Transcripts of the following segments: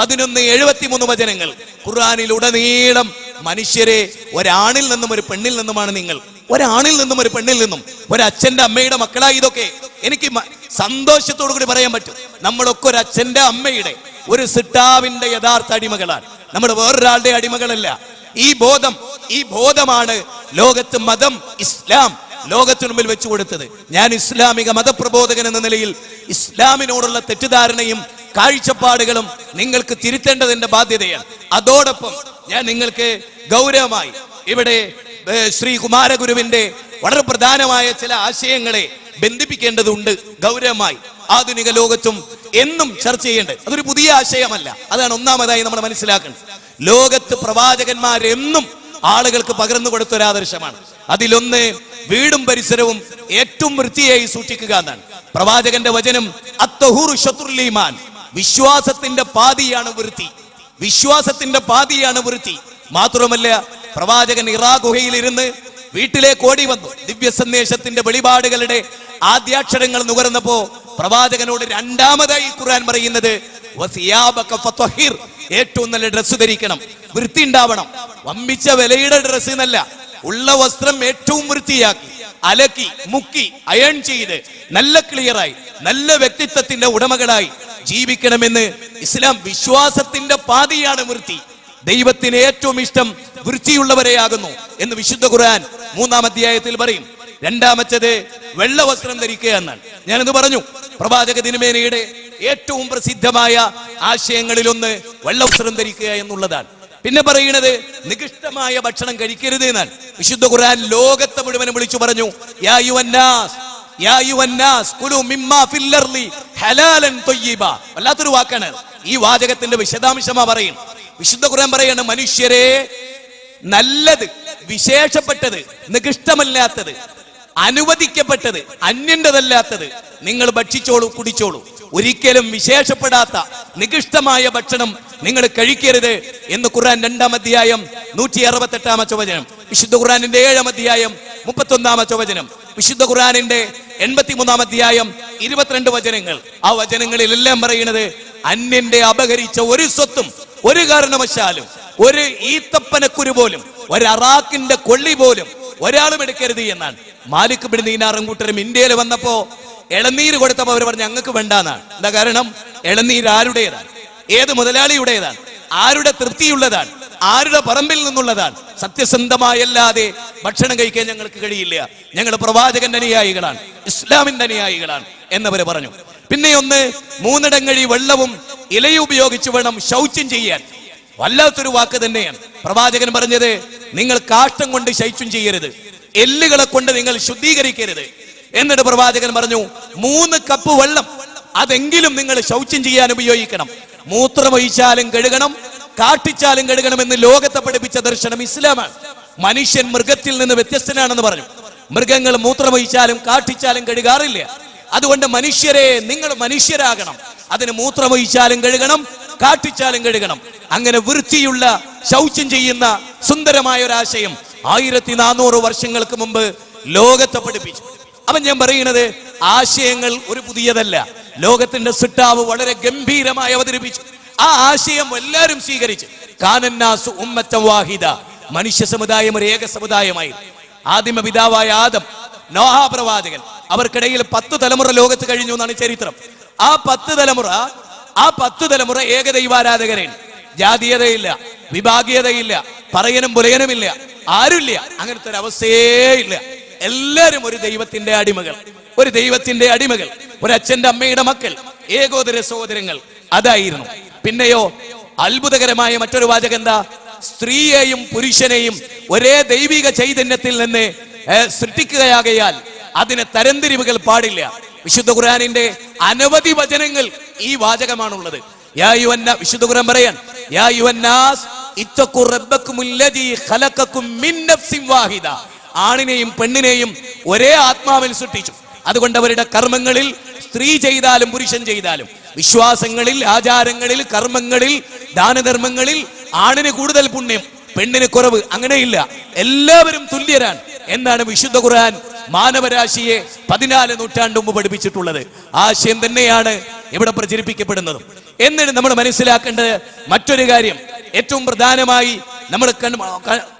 പതിനൊന്ന് എഴുപത്തിമൂന്ന് വചനങ്ങൾ. ഖുർആനിൽ ഉടനീളം മനുഷ്യരെ ഒരാണിൽ നിന്നും ഒരു പെണ്ണിൽ നിന്നുമാണ് നിങ്ങൾ. ഒരാണിൽ നിന്നും ഒരു പെണ്ണിൽ നിന്നും. ഒരു അച്ഛന്റെ അമ്മയുടെ മക്കളായി ഇതൊക്കെ. എനിക്ക് സന്തോഷത്തോടു കൂടി പറയാൻ പറ്റും. നമ്മളൊക്കെ ഒരു അച്ഛന്റെ അമ്മയുടെ ഒരു സിട്ടാവിന്റെ യഥാർത്ഥ അടിമകളാണ്. നമ്മൾ വേറൊരാളുടെ അടിമകളല്ല. ഈ ബോധം ഈ ബോധമാണ് ലോകത്ത് മതം ഇസ്ലാം ലോകത്തിനു മുമ്പിൽ വെച്ചു കൊടുത്തത്. ഞാൻ ഇസ്ലാമിക മതപ്രബോധകൻ എന്ന നിലയിൽ ഇസ്ലാമിനോടുള്ള തെറ്റിദ്ധാരണയും കാഴ്ചപ്പാടുകളും നിങ്ങൾക്ക് തിരുത്തേണ്ടതിന്റെ ബാധ്യതയാണ്. അതോടൊപ്പം ഞാൻ നിങ്ങൾക്ക് ഗൗരവമായി ഇവിടെ ശ്രീ കുമാരഗുരുവിന്റെ വളരെ പ്രധാനമായ ചില ആശയങ്ങളെ ബന്ധിപ്പിക്കേണ്ടതുണ്ട്. ഗൗരവമായി ആധുനിക ലോകത്തും എന്നും ചർച്ച ചെയ്യേണ്ടത്. അതൊരു പുതിയ ആശയമല്ല. അതാണ് ഒന്നാമതായി നമ്മൾ മനസ്സിലാക്കേണ്ടത്. ലോകത്ത് പ്രവാചകന്മാരെന്നും ആളുകൾക്ക് പകർന്നു കൊടുത്ത ഒരു ആദർശമാണ്. അതിലൊന്ന് വീടും പരിസരവും ഏറ്റവും വൃത്തിയായി സൂക്ഷിക്കുക എന്നാണ്. പ്രവാചകന്റെ വചനം അത്തഹൂർ ശത്രുൽ ഈമാൻ. വിശ്വാസത്തിന്റെ പാതിയാണ് വൃത്തി വിശ്വാസത്തിന്റെ പാതിയാണ് വൃത്തി മാത്രമല്ല പ്രവാചകൻ ഇറാ ഗുഹയിലിരുന്ന് വീട്ടിലേക്ക് ഓടി വന്നു. ദിവ്യ സന്ദേശത്തിന്റെ വെളിപാടുകളുടെ ആദ്യാക്ഷരങ്ങൾ നുകർന്നപ്പോ പ്രവാചകനോട് രണ്ടാമതായി ഖുർആൻ പറയുന്നത്. ഏറ്റവും നല്ല ഡ്രസ്സ് ധരിക്കണം. വൃത്തി ഉണ്ടാവണം. വമ്പിച്ച വിലയുടെ ഡ്രസ്സ് എന്നല്ല ഉള്ള വസ്ത്രം ഏറ്റവും വൃത്തിയാക്കി അലക്കി മുക്കി അയൺ ചെയ്ത് നല്ല ക്ലിയറായി നല്ല വ്യക്തിത്വത്തിന്റെ ഉടമകളായി ജീവിക്കണമെന്ന് ഇസ്ലാം വിശ്വാസത്തിന്റെ പാതിയാണ് വൃത്തി. ദൈവത്തിന് ഏറ്റവും ഇഷ്ടം വൃത്തിയുള്ളവരെയാകുന്നു എന്ന് വിശുദ്ധ ഖുർആൻ മൂന്നാം അധ്യായത്തിൽ പറയും. രണ്ടാമത്തേത് വെള്ള വസ്ത്രം ധരിക്കുക എന്നാണ്. ഞാനിത് പറഞ്ഞു പ്രവാചക ദിനമേനയുടെ ഏറ്റവും പ്രസിദ്ധമായ ആശയങ്ങളിലൊന്ന് വെള്ള വസ്ത്രം ധരിക്കുക എന്നുള്ളതാണ്. പിന്നെ പറയുന്നത് നികൃഷ്ടമായ ഭക്ഷണം കഴിക്കരുത് എന്നാണ്. വിശുദ്ധ ഖുർആൻ ലോകത്തെ മുഴുവനും വിളിച്ചു പറഞ്ഞു യാ യുവന്നാസ് യാ യുവന്നാസ് കുലു മിമ്മാ അർളി ഹലാലൻ തൊയ്യീബ. വല്ലാത്തൊരു വാക്കാണ്. ഈ വാചകത്തിന്റെ വിശദാംശമാ പറയും വിശുദ്ധ ഖുർആൻ പറയാണ് മനുഷ്യരെ നല്ലത് വിശേഷപ്പെട്ടത് നികൃഷ്ടമല്ലാത്തത് അനുവദിക്കപ്പെട്ടത് അന്യന്റെതല്ലാത്തത് നിങ്ങൾ ഭക്ഷിച്ചോളൂ കുടിച്ചോളൂ. ഒരിക്കലും വിശേഷപ്പെടാത്ത നികൃഷ്ടമായ ഭക്ഷണം നിങ്ങൾ കഴിക്കരുത് എന്ന് ഖുർആൻ രണ്ടാം അധ്യായം നൂറ്റി അറുപത്തെട്ടാമത്തെ വചനം. വിശുദ്ധ ഖുറാനിന്റെ ഏഴാം അധ്യായം മുപ്പത്തൊന്നാമത്തെ വചനം. വിശുദ്ധ ഖുർആനിന്റെ എൺപത്തിമൂന്നാം അധ്യായം ഇരുപത്തിരണ്ട് വചനങ്ങൾ. ആ വചനങ്ങളിലെല്ലാം പറയുന്നത് അന്യന്റെ അപഹരിച്ച ഒരു സ്വത്തും ഒരു കാരണവശാലും ഒരു ഈത്തപ്പനക്കുരു പോലും ഒരു അറാക്കിന്റെ കൊള്ളി പോലും ഒരാളും എടുക്കരുത് എന്നാണ്. മാലിക് ബിൻ ദീനാറും കൂട്ടരും ഇന്ത്യയിൽ വന്നപ്പോ ഇളനീര് കൊടുത്തപ്പോ അവർ പറഞ്ഞു ഞങ്ങൾക്ക് വേണ്ടാന്നാണ്. എന്താ കാരണം? ഇളനീര് ആരുടേതാണ്? ഏത് മുതലാളിയുടേതാണ്? ആരുടെ തൃപ്തിയുള്ളതാണ്? ആരുടെ പറമ്പിൽ നിന്നുള്ളതാണ്. സത്യസന്ധമായല്ലാതെ ഭക്ഷണം കഴിക്കാൻ ഞങ്ങൾക്ക് കഴിയില്ല. ഞങ്ങൾ പ്രവാചകന്റെ അനുയായികളാണ് ഇസ്ലാമിന്റെ അനുയായികളാണ് എന്നവര് പറഞ്ഞു. പിന്നെ ഒന്ന് മൂന്നിടങ്ങഴി വെള്ളവും ഇലയും ഉപയോഗിച്ച് വേണം ശൗച്യം ചെയ്യാൻ. വല്ലാത്തൊരു വാക്ക് തന്നെയാണ്. പ്രവാചകൻ പറഞ്ഞത് നിങ്ങൾ കാഷ്ടം കൊണ്ട് ശൈച്യം ചെയ്യരുത്. എല്ലുകളെ കൊണ്ട് നിങ്ങൾ ശുദ്ധീകരിക്കരുത്. എന്നിട്ട് പ്രവാചകൻ പറഞ്ഞു മൂന്ന് കപ്പ് വെള്ളം അതെങ്കിലും നിങ്ങൾ ശൗച്യം ചെയ്യാൻ ഉപയോഗിക്കണം. മൂത്രമൊഴിച്ചാലും കഴുകണം കാട്ടിച്ചാലും കഴുകണമെന്ന് ലോകത്തെ പഠിപ്പിച്ച ദർശനം ഇസ്ലാമാണ്. മനുഷ്യൻ മൃഗത്തിൽ നിന്ന് വ്യത്യസ്തനാണെന്ന് പറഞ്ഞു. മൃഗങ്ങൾ മൂത്രമൊഴിച്ചാലും കാട്ടിച്ചാലും കഴുകാറില്ല. അതുകൊണ്ട് മനുഷ്യരെ നിങ്ങൾ മനുഷ്യരാകണം. അതിന് മൂത്രമൊഴിച്ചാലും കഴുകണം കാട്ടിച്ചാലും കഴുകണം. അങ്ങനെ വൃത്തിയുള്ള ശൗച്യം ചെയ്യുന്ന സുന്ദരമായ ഒരു ആശയം ആയിരത്തി നാനൂറ് വർഷങ്ങൾക്ക് മുമ്പ് ലോകത്തെ പഠിപ്പിച്ചു. അവൻ ഞാൻ പറയുന്നത് ആശയങ്ങൾ ഒരു പുതിയതല്ല. ലോകത്തിന്റെ സിട്ടാവ് വളരെ ഗംഭീരമായി അവതരിപ്പിച്ചു. ആ ആശയം എല്ലാവരും സ്വീകരിച്ചു. കാനന്നാസു ഉമ്മത്തം വാഹിദ മനുഷ്യ സമുദായം ഒരു ഏക സമുദായമായി. ആദിമ പിതാവായ ആദം നോഹാപ്രവാചകൻ അവർക്കിടയിൽ പത്ത് തലമുറ ലോകത്ത് കഴിഞ്ഞു എന്നാണ് ചരിത്രം. ആ പത്ത് തലമുറ ആ പത്ത് തലമുറ ഏകദൈവാരാധകരാണ് ജാതീയതയില്ല വിഭാഗീയതയില്ല പറയനും പുലയനുമില്ല ആരുമില്ല. അങ്ങനത്തെ ഒരു അവസ്ഥയേ ഇല്ല എല്ലാരും ഒരു ദൈവത്തിന്റെ അടിമകൾ ഒരു ദൈവത്തിന്റെ അടിമകൾ ഒരു അച്ഛന്റെ അമ്മയുടെ മക്കൾ ഏകോദര സഹോദരങ്ങൾ. അതായിരുന്നു. പിന്നെയോ അത്ഭുതകരമായ മറ്റൊരു വാചകം എന്താ? സ്ത്രീയെയും പുരുഷനെയും ഒരേ ദൈവിക ചൈതന്യത്തിൽ നിന്ന് സൃഷ്ടിക്കുകയാകയാൽ അതിന് തരംതിരിവുകൾ പാടില്ല. വിശുദ്ധ ഖുർആനിന്റെ അനവധി വചനങ്ങൾ ഈ വാചകമാണുള്ളത്. യാ യുവന്ന വിശുദ്ധ ഖുർആൻ പറയാൻ യാ യുവന്നാസ് ആണിനെയും പെണ്ണിനെയും ഒരേ ആത്മാവിൽ സൃഷ്ടിച്ചു. അതുകൊണ്ട് അവരുടെ കർമ്മങ്ങളിൽ സ്ത്രീ ചെയ്താലും പുരുഷൻ ചെയ്താലും വിശ്വാസങ്ങളിൽ ആചാരങ്ങളിൽ കർമ്മങ്ങളിൽ ദാനധർമ്മങ്ങളിൽ ആണിന് കൂടുതൽ പുണ്യം പെണ്ണിന് കുറവ് അങ്ങനെയില്ല. എല്ലാവരും തുല്യരാണ് എന്നാണ് വിശുദ്ധ ഖുർആൻ മാനവരാശിയെ പതിനാല് നൂറ്റാണ്ട് മുമ്പ് പഠിപ്പിച്ചിട്ടുള്ളത്. ആശയം തന്നെയാണ് ഇവിടെ പ്രചരിപ്പിക്കപ്പെടുന്നതും. എന്നിട്ട് നമ്മൾ മനസ്സിലാക്കേണ്ടത് മറ്റൊരു കാര്യം. ഏറ്റവും പ്രധാനമായി നമ്മൾ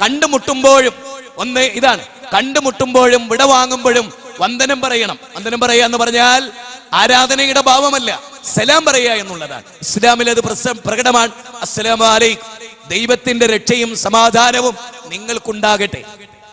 കണ്ടുമുട്ടുമ്പോഴും ഒന്ന് ഇതാണ്. കണ്ടുമുട്ടുമ്പോഴും വിട വാങ്ങുമ്പോഴും വന്ദനം പറയണം. വന്ദനം പറയുക എന്ന് പറഞ്ഞാൽ ആരാധനയുടെ ഭാവമല്ല സലാം പറയുക എന്നുള്ളതാണ്. ഇസ്ലാമിൽ അത് പ്രകടമാണ്. അസ്സലാം അലൈക്കും. ദൈവത്തിന്റെ രക്ഷയും സമാധാനവും നിങ്ങൾക്കുണ്ടാകട്ടെ.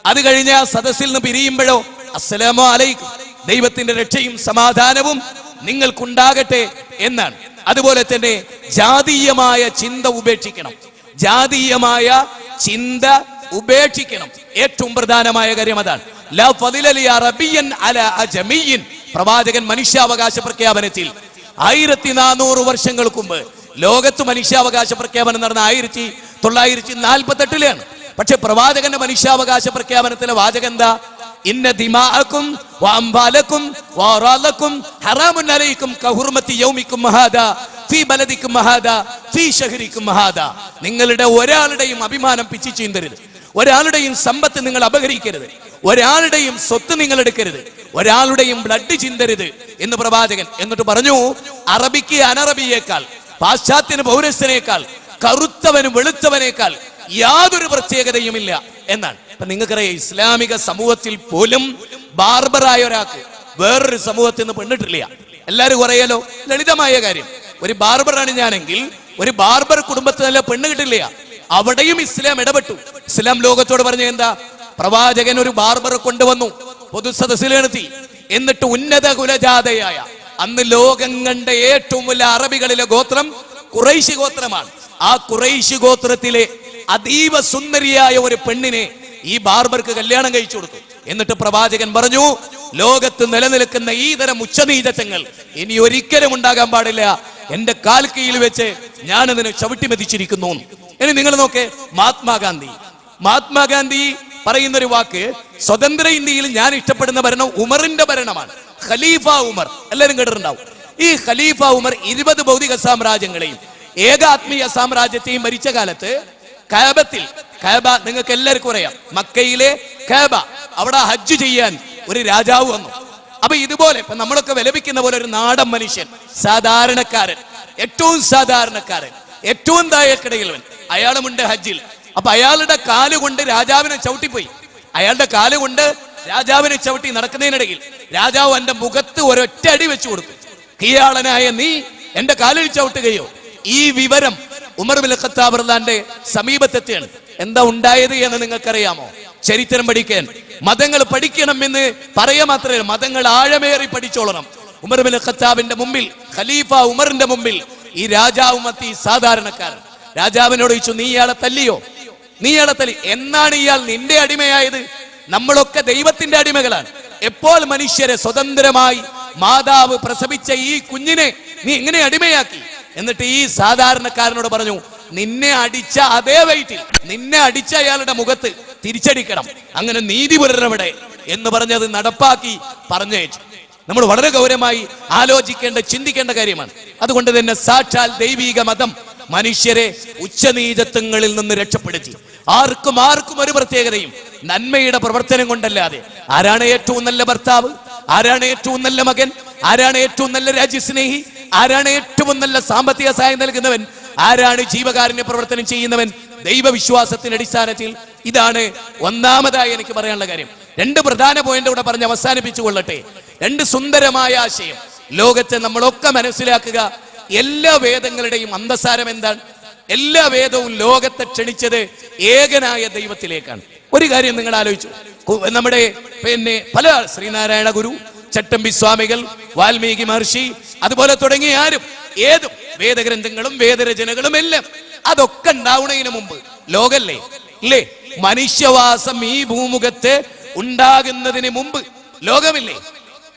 അത് കഴിഞ്ഞ സദസ്സിൽ നിന്ന് പിരിയുമ്പോഴോ അസ്സലാമു അലൈക്കും. ദൈവത്തിന്റെ രക്ഷയും സമാധാനവും നിങ്ങൾക്കുണ്ടാകട്ടെ എന്നാണ്. അതുപോലെ തന്നെ ജാതീയമായ ചിന്ത ഉപേക്ഷിക്കണം. ജാതീയമായ ചിന്ത ഉപേക്ഷിക്കണം. ഏറ്റവും പ്രധാനമായ കാര്യം അതാണ്. പ്രവാചകൻ മനുഷ്യാവകാശ പ്രഖ്യാപനത്തിൽ ആയിരത്തി നാനൂറ് വർഷങ്ങൾക്ക് മുമ്പ് ലോകത്ത് മനുഷ്യാവകാശ പ്രഖ്യാപനം നടന്ന ആയിരത്തി തൊള്ളായിരത്തി നാൽപ്പത്തി എട്ടിലാണ് പക്ഷെ പ്രവാചകന്റെ മനുഷ്യാവകാശ പ്രഖ്യാപനത്തിലെ വാചകം എന്താ? ഇന്ന ദിമാഅക്കും വാംബാലക്കും വാറാലക്കും ഹറാമുൻ അലൈക്കും കഹുർമത്തി യൗമിക്കും മഹാദ ഫീ ബലദിക്കും മഹാദ ഫീ ഷഹരിക്കും മഹാദ. നിങ്ങളുടെ ഒരാളുടെയും അഭിമാനം പിച്ചി ചീന്തരുത്. ഒരാളുടെയും സമ്പത്ത് നിങ്ങൾ അപഹരിക്കരുത്. ഒരാളുടെയും സ്വത്ത് നിങ്ങൾ എടുക്കരുത്. ഒരാളുടെയും ബ്ലഡ് ചിന്തരുത് എന്ന് പ്രവാചകൻ എന്നിട്ട് പറഞ്ഞു അറബിക്ക് അനറബിയേക്കാൾ പാശ്ചാത്യന് പൗരസ്യനേക്കാൾ കറുത്തവനും വെളുത്തവനേക്കാൾ യാതൊരു പ്രത്യേകതയുമില്ല എന്നാണ്. ഇപ്പൊ നിങ്ങൾക്കറിയാം ഇസ്ലാമിക സമൂഹത്തിൽ പോലും ബാർബറായ ഒരാൾക്ക് വേറൊരു സമൂഹത്തിൽ നിന്ന് പെണ്ണിട്ടില്ല. എല്ലാരും കുറയാലോ? ലളിതമായ കാര്യം. ഒരു ബാർബറാണ് ഞാനെങ്കിൽ ഒരു ബാർബർ കുടുംബത്തിൽ നല്ല പെണ്ണ് കിട്ടില്ല. അവിടെയും ഇസ്ലാം ഇടപെട്ടു. ഇസ്ലാം ലോകത്തോട് പറഞ്ഞ എന്താ? പ്രവാചകൻ ഒരു ബാർബറെ കൊണ്ടുവന്നു. പൊതുസദസ്സിൽ നിർത്തി എന്നിട്ട് ഉന്നത കുലജാതയായ അന്ന് ലോകം കണ്ട ഏറ്റവും വലിയ അറബികളിലെ ഗോത്രം കുറൈശി ഗോത്രമാണ്. ആ കുറൈശി ഗോത്രത്തിലെ അതീവ സുന്ദരിയായ ഒരു പെണ്ണിനെ ഈ ബാർബർക്ക് കല്യാണം കഴിച്ചു കൊടുത്തു. എന്നിട്ട് പ്രവാചകൻ പറഞ്ഞു ലോകത്ത് നിലനിൽക്കുന്ന ഈ തരം ഉച്ചനീചത്വങ്ങൾ ഇനി ഒരിക്കലും ഉണ്ടാകാൻ പാടില്ല. എന്റെ കാൽക്കയിൽ വെച്ച് ഞാനതിനെ അതിനെ ചവിട്ടി മെതിച്ചിരിക്കുന്നു. ഇനി നിങ്ങൾ നോക്കേ മഹാത്മാഗാന്ധി. മഹാത്മാഗാന്ധി പറയുന്ന ഒരു വാക്ക് സ്വതന്ത്ര ഇന്ത്യയിൽ ഞാൻ ഇഷ്ടപ്പെടുന്ന ഭരണം ഉമറിന്റെ ഭരണമാണ്. ഖലീഫ ഉമർ. എല്ലാവരും കേട്ടിട്ടുണ്ടാവും. ഈ ഖലീഫ ഉമർ ഇരുപത് ഭൗതിക സാമ്രാജ്യങ്ങളെയും ഏകാത്മീയ സാമ്രാജ്യത്തെയും ഭരിച്ച കാലത്ത് കാബത്തിൽ കാബ നിങ്ങൾക്ക് എല്ലാവർക്കും അറിയാം മക്കയിലെ കാബ അവിടെ ഹജ്ജ് ചെയ്യാൻ ഒരു രാജാവ് വന്നു. അപ്പൊ ഇതുപോലെ ഇപ്പൊ നമ്മളൊക്കെ വിലപിക്കുന്ന പോലെ ഒരു നാടൻ മനുഷ്യൻ സാധാരണക്കാരൻ ഏറ്റവും സാധാരണക്കാരൻ. ഏറ്റവും താഴെക്കിടയിലവൻ അയാളുമുണ്ട് ഹജ്ജിൽ. അപ്പൊ അയാളുടെ കാലുകൊണ്ട് രാജാവിനെ ചവിട്ടിപ്പോയി. അയാളുടെ കാലുകൊണ്ട് രാജാവിനെ ചവിട്ടി നടക്കുന്നതിനിടയിൽ രാജാവ് എന്റെ മുഖത്ത് ഒരൊറ്റ അടി വെച്ചു കൊടുത്തു. കീയാളനായ നീ എന്റെ കാലിൽ ചവിട്ടുകയോ? ഈ വിവരം ഉമർ ബിൻ ഖത്താബ് റളിയല്ലാഹുവിന്റെ സമീപത്തെത്തിയാണ്. എന്താ ഉണ്ടായത് എന്ന് നിങ്ങൾക്കറിയാമോ? ചരിത്രം പഠിക്കാൻ. മതങ്ങൾ പഠിക്കണം എന്ന് പറയാ മാത്രമേ മതങ്ങൾ ആഴമേറി പഠിച്ചോളണം. ഉമർ ബിൻ ഖത്താബിന്റെ മുമ്പിൽ ഖലീഫ ഉമറിന്റെ മുമ്പിൽ ഈ രാജാവും എത്തി സാധാരണക്കാരൻ. രാജാവിനോട് ചോദിച്ചു നീ ഇയാളെ തല്ലിയോ? നീ ഇയാളെ തല്ലി. എന്നാണ് ഇയാൾ നിന്റെ അടിമയായത്? നമ്മളൊക്കെ ദൈവത്തിന്റെ അടിമകളാണ്. എപ്പോൾ മനുഷ്യരെ സ്വതന്ത്രമായി മാതാവ് പ്രസവിച്ച ഈ കുഞ്ഞിനെ നീ എങ്ങനെ അടിമയാക്കി? എന്നിട്ട് ഈ സാധാരണക്കാരനോട് പറഞ്ഞു നിന്നെ അടിച്ച അതേ വയറ്റിൽ നിന്നെ അടിച്ച അയാളുടെ മുഖത്ത് തിരിച്ചടിക്കണം. അങ്ങനെ നീതി പുലരവിടെ. എന്ന് പറഞ്ഞത് നടപ്പാക്കി പറഞ്ഞയച്ചു. നമ്മൾ വളരെ ഗൗരവമായി ആലോചിക്കേണ്ട ചിന്തിക്കേണ്ട കാര്യമാണ്. അതുകൊണ്ട് തന്നെ സാക്ഷാൽ ദൈവീക മതം മനുഷ്യരെ ഉച്ചനീചത്വങ്ങളിൽ നിന്ന് രക്ഷപ്പെടുത്തി. ആർക്കും ആർക്കും ഒരു പ്രത്യേകതയും നന്മയുടെ പ്രവർത്തനം കൊണ്ടല്ലാതെ. ആരാണ് ഏറ്റവും നല്ല ഭർത്താവ്? ആരാണ് ഏറ്റവും നല്ല മകൻ? ആരാണ് ഏറ്റവും നല്ല രാജ്യസ്നേഹി? ആരാണ് ഏറ്റവും നല്ല സാമ്പത്തിക സഹായം നൽകുന്നവൻ? ആരാണ് ജീവകാരുണ്യ പ്രവർത്തനം ചെയ്യുന്നവൻ? ദൈവവിശ്വാസത്തിന്റെ അടിസ്ഥാനത്തിൽ ഇതാണ് ഒന്നാമതായി എനിക്ക് പറയാനുള്ള കാര്യം. രണ്ട് പ്രധാന പോയിന്റ് കൂടെ പറഞ്ഞ് അവസാനിപ്പിച്ചു കൊള്ളട്ടെ രണ്ട് സുന്ദരമായ ആശയം. ലോകത്തെ നമ്മളൊക്കെ മനസ്സിലാക്കുക. എല്ലാ വേദങ്ങളുടെയും അന്തസാരം എന്താണ്? എല്ലാ വേദവും ലോകത്തെ ക്ഷണിച്ചത് ഏകനായ ദൈവത്തിലേക്കാണ്. ഒരു കാര്യം നിങ്ങൾ ആലോചിച്ചു. നമ്മുടെ പിന്നെ പല ശ്രീനാരായണ ഗുരു ചട്ടമ്പി സ്വാമികൾ വാൽമീകി മഹർഷി അതുപോലെ തുടങ്ങിയ ആരും ഏതും വേദഗ്രന്ഥങ്ങളും വേദരചനകളും എല്ലാം അതൊക്കെ ഉണ്ടാവുന്നതിന് മുമ്പ് ലോകല്ലേ? ഇല്ലേ? മനുഷ്യവാസം ഈ ഭൂമുഖത്ത് ഉണ്ടാകുന്നതിന് മുമ്പ് ലോകമില്ലേ?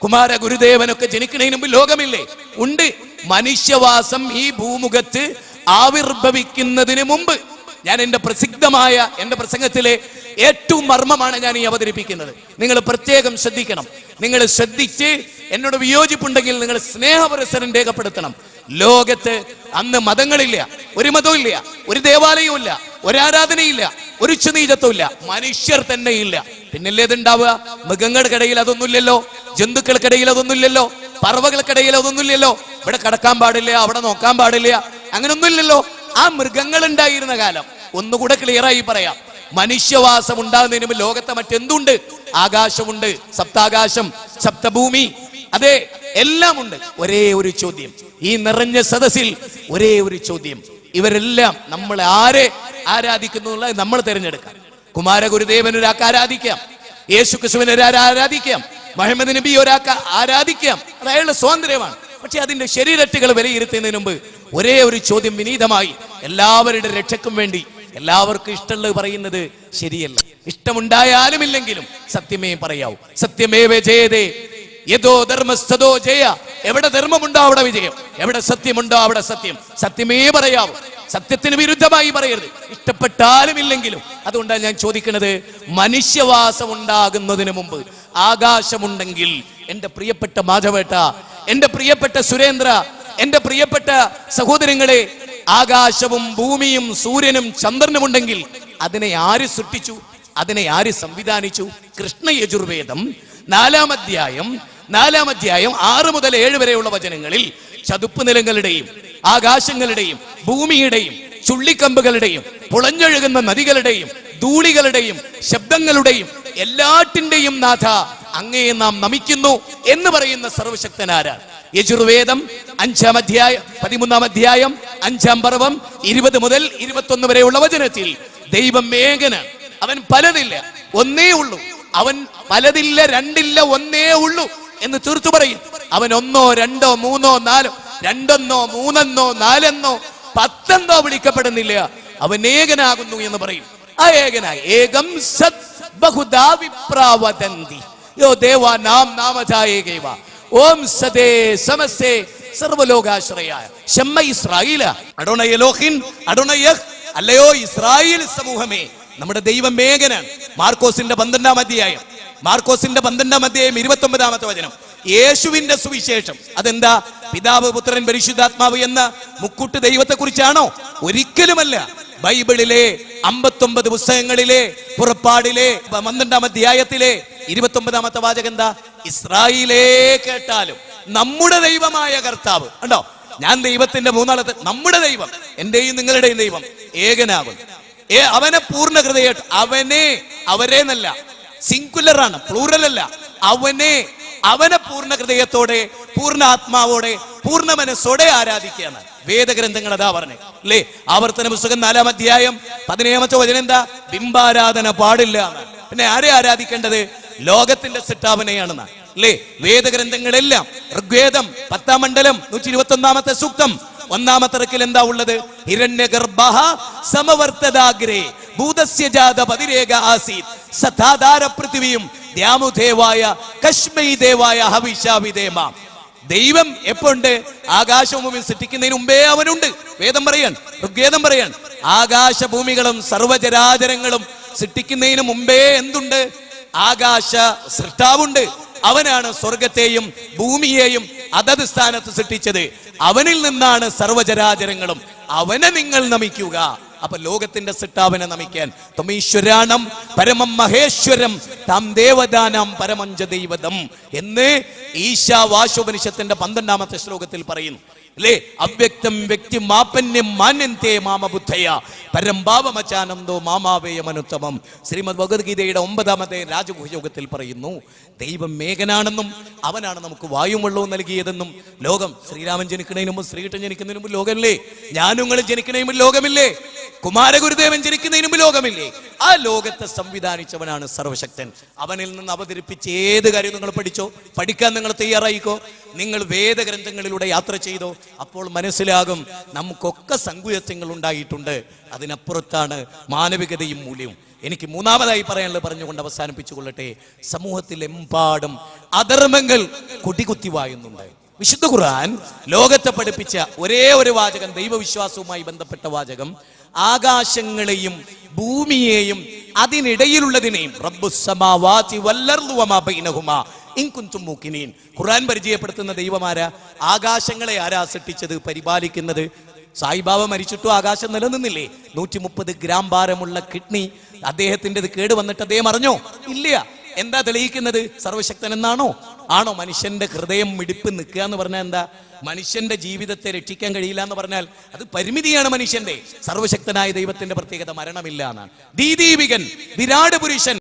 കുമാര ഗുരുദേവനൊക്കെ ജനിക്കുന്നതിന് മുമ്പ് ലോകമില്ലേ? ഉണ്ട്. മനുഷ്യവാസം ഈ ഭൂമുഖത്ത് ആവിർഭവിക്കുന്നതിന് മുമ്പ്. ഞാൻ എന്റെ പ്രസിദ്ധമായ എന്റെ പ്രസംഗത്തിലെ ഏറ്റവും മർമ്മമാണ് ഞാൻ ഈ അവതരിപ്പിക്കുന്നത്. നിങ്ങൾ പ്രത്യേകം ശ്രദ്ധിക്കണം. നിങ്ങൾ ശ്രദ്ധിച്ച് എന്നോട് വിയോജിപ്പുണ്ടെങ്കിൽ നിങ്ങൾ സ്നേഹപുരസരം രേഖപ്പെടുത്തണം. ലോകത്ത് അന്ന് മതങ്ങളില്ല ഒരു മതവും ഇല്ല ഒരു ദേവാലയവും ഇല്ല ഒരു ആരാധനയില്ല ഒരു ഉച്ചനീചത്വം ഇല്ല മനുഷ്യർ തന്നെ ഇല്ല പിന്നല്ലേ ഇത് ഉണ്ടാവുക മൃഗങ്ങൾക്കിടയിൽ അതൊന്നുമില്ലല്ലോ ജന്തുക്കൾക്കിടയിൽ അതൊന്നുമില്ലല്ലോ പറവകൾക്കിടയിൽ അതൊന്നുമില്ലല്ലോ. ഇവിടെ കിടക്കാൻ പാടില്ല അവിടെ നോക്കാൻ പാടില്ല അങ്ങനൊന്നുമില്ലല്ലോ. ആ മൃഗങ്ങൾ ഉണ്ടായിരുന്ന കാലം ഒന്നുകൂടെ ക്ലിയറായി പറയാം. മനുഷ്യവാസം ഉണ്ടാകുന്നതിന് ലോകത്തെ മറ്റെന്തുണ്ട്? ആകാശമുണ്ട് സപ്താകാശം സപ്തഭൂമി. അതെ എല്ലാം ഉണ്ട് ഒരേ ഒരു ചോദ്യം. ഈ നിറഞ്ഞ സദസ്സിൽ ഒരേ ഒരു ചോദ്യം. ഇവരെല്ലാം നമ്മൾ ആരെ ആരാധിക്കുന്നു നമ്മൾ തിരഞ്ഞെടുക്കാം. കുമാരഗുരുദേവൻ ഒരാൾക്ക് ആരാധിക്കാം. യേശു ക്രിസ്തുവിനെ ആരാധിക്കാം. മുഹമ്മദ് നബി ഒരാൾക്ക് ആരാധിക്കാം. അത് അയാളുടെ സ്വാതന്ത്ര്യമാണ്. പക്ഷെ അതിന്റെ ശരീരട്ടുകൾ വിലയിരുത്തുന്നതിന് മുമ്പ് ഒരേ ഒരു ചോദ്യം വിനീതമായി. എല്ലാവരുടെ രക്ഷക്കും വേണ്ടി എല്ലാവർക്കും ഇഷ്ടമുള്ളത് പറയുന്നത് ശരിയല്ല. ഇഷ്ടമുണ്ടായാലും ഇല്ലെങ്കിലും സത്യമേ പറയാവൂ. സത്യമേവേ ജയതേ യഥോ ധർമ്മസ്ഥതോ ജയ. എവിടെ ധർമ്മമുണ്ടോ അവിടെ വിജയം. എവിടെ സത്യമുണ്ടോ അവിടെ സത്യം. സത്യമേ പറയാവൂ. സത്യത്തിന് വിരുദ്ധമായി പറയരുത്. ഇഷ്ടപ്പെട്ടാലും ഇല്ലെങ്കിലും. അതുകൊണ്ടാണ് ഞാൻ ചോദിക്കുന്നത് മനുഷ്യവാസം ഉണ്ടാകുന്നതിന് മുമ്പ് ആകാശമുണ്ടെങ്കിൽ എന്റെ പ്രിയപ്പെട്ട മാധവേട്ട എന്റെ പ്രിയപ്പെട്ട സുരേന്ദ്ര എന്റെ പ്രിയപ്പെട്ട സഹോദരങ്ങളെ ആകാശവും ഭൂമിയും സൂര്യനും ചന്ദ്രനും ഉണ്ടെങ്കിൽ അതിനെ ആര് സൃഷ്ടിച്ചു? അതിനെ ആര് സംവിധാനിച്ചു? കൃഷ്ണ യജുർവേദം. നാലാം അധ്യായം നാലാം അധ്യായം ആറ് മുതൽ ഏഴ് വരെയുള്ള വചനങ്ങളിൽ ചതുപ്പ് നിലങ്ങളുടെയും ആകാശങ്ങളുടെയും ഭൂമിയുടെയും ചുള്ളിക്കമ്പുകളുടെയും പുളഞ്ഞൊഴുകുന്ന നദികളുടെയും ധൂളികളുടെയും ശബ്ദങ്ങളുടെയും എല്ലാറ്റിന്റെയും നാഥ അങ്ങയെ നാം നമിക്കുന്നു എന്ന് പറയുന്ന സർവശക്തനാരാണ് യജുർവേദം അഞ്ചാം അധ്യായം പതിമൂന്നാം അധ്യായം അഞ്ചാം പർവം ഇരുപത് മുതൽ ഇരുപത്തൊന്ന് വരെയുള്ള വചനത്തിൽ ദൈവം മേഘനാണ് അവൻ പലതില്ല ഒന്നേ ഉള്ളൂ. അവൻ പലതില്ല രണ്ടില്ല ഒന്നേ ഉള്ളൂ. എന്ന് തീർത്തു പറയും. അവൻ ഒന്നോ രണ്ടോ മൂന്നോ നാലോ രണ്ടെന്നോ മൂന്നെന്നോ നാലെന്നോ പത്തെന്നോ വിളിക്കപ്പെടുന്നില്ല. അവൻ ഏകനാകുന്നു എന്ന് പറയും. ആ ഏകനായി. ഏകം സത് ബഹുദാ വിപ്രാവതന്തി യോ ദേവ നാം നാമജായേകൈവ. ഓം സദേ സമസ്തേ സർവലോകാശ്രയായ. ഷമ്മ ഇസ്രായേല. അടോണ യലോഹിൻ അടോണ അല്ലയോ ഇസ്രായേൽ സമൂഹമേ. നമ്മുടെ ദൈവം ഏകനാണ് മാർക്കോസിന്റെ പന്ത്രണ്ടാം അധ്യായം. മാർക്കോസിന്റെ പന്ത്രണ്ടാം അധ്യായം ഇരുപത്തി ഒമ്പതാമത്തെ വചനം. യേശുവിന്റെ സുവിശേഷം. അതെന്താ? പിതാവ് പുത്രൻ പരിശുദ്ധാത്മാവ് എന്ന മുക്കുട്ട് ദൈവത്തെ കുറിച്ചാണോ ഒരിക്കലുമല്ല. ബൈബിളിലെ അമ്പത്തൊമ്പത് പുസ്തകങ്ങളിലെ പുറപ്പാടിലെ പന്ത്രണ്ടാം അധ്യായത്തിലെ ഇരുപത്തി ഒമ്പതാമത്തെ വാചകം എന്താ? ഇസ്രായേലേ കേട്ടാലും നമ്മുടെ ദൈവമായ കർത്താവ്. ഉണ്ടോ ഞാൻ ദൈവത്തിന്റെ മൂന്നാളത്ത് നമ്മുടെ ദൈവം എന്റെയും നിങ്ങളുടെയും ദൈവം ഏകനാകും അവനെ പൂർണ ഹൃദയായിട്ട് അവനെ അവരെ എന്നല്ല സിംഗുലർ ആണ് പ്ലൂറൽ അല്ല. അവനെ അവനെ പൂർണ ഹൃദയത്തോടെ പൂർണ ആത്മാവോടെ പൂർണ മനസ്സോടെ ആരാധിക്കുകയാണ്. വേദഗ്രന്ഥങ്ങൾ അതാ പറഞ്ഞേ. അല്ലേ? ആവർത്തന പുസ്തകം നാലാം അധ്യായം പതിനേഴാമത്തെ വചനം എന്താ? ബിംബാരാധന പാടില്ല പിന്നെ ആരെ ആരാധിക്കേണ്ടത്? ലോകത്തിന്റെ സിട്ടാവനെയാണെന്ന് അല്ലേ? വേദഗ്രന്ഥങ്ങളെല്ലാം ഋഗ്വേദം പത്താം മണ്ഡലം നൂറ്റി ഇരുപത്തി ഒന്നാമത്തെ സൂക്തം ഒന്നാമത്തെ എന്താ ഉള്ളത്? ഹിരണ്യഗർഭ സമവർത്തദാഗ്രേ പതിരേക ആസീത്. ദേവായ ഹവിഷാവിദേമ ദൈവം എപ്പോണ്ട്? ആകാശഭൂമി സൃഷ്ടിക്കുന്നതിന് മുമ്പേ അവനുണ്ട്. വേദം പറയാൻ ഋഗ്വേദം പറയാൻ. ആകാശഭൂമികളും സർവചരാചരങ്ങളും സൃഷ്ടിക്കുന്നതിന് മുമ്പേ എന്തുണ്ട്? ആകാശ സൃഷ്ടാവുണ്ട്. അവനാണ് സ്വർഗത്തെയും ഭൂമിയെയും അതത് സ്ഥാനത്ത് സൃഷ്ടിച്ചത്. അവനിൽ നിന്നാണ് സർവചരാചരങ്ങളും അവനെ നിങ്ങൾ നമിക്കുക. അപ്പൊ ലോകത്തിന്റെ സിട്ടാവിനെ നമിക്കാൻ. തമീശ്വരാണം പരമം മഹേശ്വരം താം ദേവദാനം പരമഞ്ച ദൈവതം എന്ന് ഈശാവാശോപനിഷത്തിന്റെ പന്ത്രണ്ടാമത്തെ ശ്ലോകത്തിൽ പറയുന്നു. അല്ലേ? അവ്യക്തം വ്യക്തി മാപന്യം മാന്യന്തേ മാമബുദ്ധയ. പരംഭാവമചാനന്ദോ മാമാവേയമനുത്തമം ശ്രീമദ് ഭഗവത്ഗീതയുടെ ഒമ്പതാമത്തെ രാജഗുഹയോഗത്തിൽ പറയുന്നു ദൈവം മേഘനാണെന്നും അവനാണ് നമുക്ക് വായും വെള്ളവും നൽകിയതെന്നും. ലോകം ശ്രീരാമൻ ജനിക്കുന്നതിന് മുമ്പ് ശ്രീകൃഷ്ണൻ ജനിക്കുന്നതിന് മുമ്പ് ലോകമില്ലേ? ഞാനുങ്ങൾ ജനിക്കുന്നതിന് മുമ്പ് ലോകമില്ലേ? കുമാരഗുരുദേവൻ ജനിക്കുന്നതിന് മുമ്പ് ലോകമില്ലേ? ആ ലോകത്തെ സംവിധാനിച്ചവനാണ് സർവശക്തൻ. അവനിൽ നിന്ന് അവതരിപ്പിച്ച് ഏത് കാര്യം നിങ്ങൾ പഠിച്ചോ? പഠിക്കാൻ നിങ്ങൾ തയ്യാറായിക്കോ? നിങ്ങൾ വേദഗ്രന്ഥങ്ങളിലൂടെ യാത്ര ചെയ്തോ? അപ്പോൾ മനസ്സിലാകും നമുക്കൊക്കെ സങ്കുചത്വങ്ങൾ ഉണ്ടായിട്ടുണ്ട്. അതിനപ്പുറത്താണ് മാനവികതയും മൂല്യവും. എനിക്ക് മൂന്നാമതായി പറയാനുള്ളത് പറഞ്ഞുകൊണ്ട് അവസാനിപ്പിച്ചു കൊള്ളട്ടെ സമൂഹത്തിലെമ്പാടും അധർമ്മങ്ങൾ കൊടികുത്തി വായുന്നുണ്ട്. വിശുദ്ധ ഖുർആൻ ലോകത്തെ പഠിപ്പിച്ച ഒരേ ഒരു വാചകം ദൈവവിശ്വാസവുമായി ബന്ധപ്പെട്ട വാചകം. ആകാശങ്ങളെയും ഭൂമിയെയും അതിനിടയിലുള്ളതിനെയും ഖുറാൻ പരിചയപ്പെടുത്തുന്ന ദൈവമാരാ? ആകാശങ്ങളെ ആരാ സൃഷ്ടിച്ചത് പരിപാലിക്കുന്നത്? സായിബാബ മരിച്ചിട്ടും ആകാശം നിലനിന്നില്ലേ? നൂറ്റി മുപ്പത് ഗ്രാം ഭാരമുള്ള കിഡ്നി. അദ്ദേഹത്തിന്റെത് കേട് വന്നിട്ട് അദ്ദേഹം അറിഞ്ഞോ? ഇല്ല. എന്താ തെളിയിക്കുന്നത്? സർവശക്തൻ എന്നാണോ ആണോ മനുഷ്യന്റെ ഹൃദയം മിടിപ്പ് നിൽക്കുക എന്ന് പറഞ്ഞാൽ എന്താ? മനുഷ്യന്റെ ജീവിതത്തെ രക്ഷിക്കാൻ കഴിയില്ല എന്ന് പറഞ്ഞാൽ അത് പരിമിതിയാണ് മനുഷ്യന്റെ. സർവശക്തനായ ദൈവത്തിന്റെ പ്രത്യേകത മരണമില്ല എന്നാണ്. ദീദീപികൻ വിരാട് പുരുഷൻ